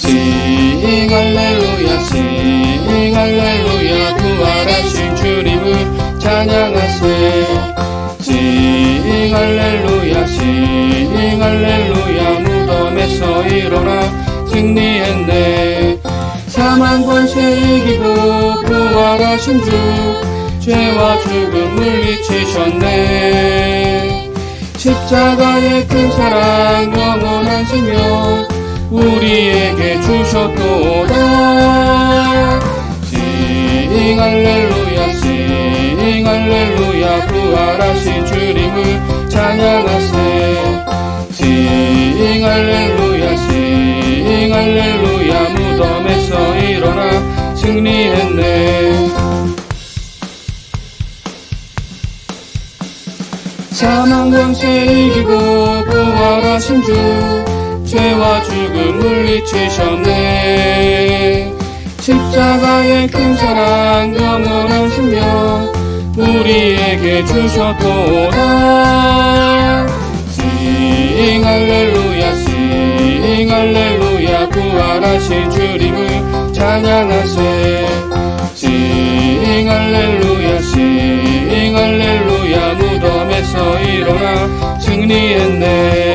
싱 할렐루야 싱 할렐루야 부활하신 주님을 찬양하세 싱 할렐루야 싱 할렐루야 무덤에서 일어나 승리했네. 사망 권세 이기고 부활하신 주 죄와 죽음 물리치셨네. 십자가의 큰 사랑 영원한 생명 우리에게 주셨도다. 싱 할렐루야 싱 할렐루야 부활하신 주님을 찬양하세. 싱 할렐루야 싱 할렐루야 무덤에서 일어나 승리했네. 사망 권세 이기고 부활하신 주 죄와 죽음 물리치셨네. 십자가의 큰 사랑 영원한 생명 우리에게 주셨도다. 싱 할렐루야 싱 할렐루야 구원하신 주님을 찬양하세. 싱 할렐루야 싱 할렐루야 무덤에서 일어나 승리했네.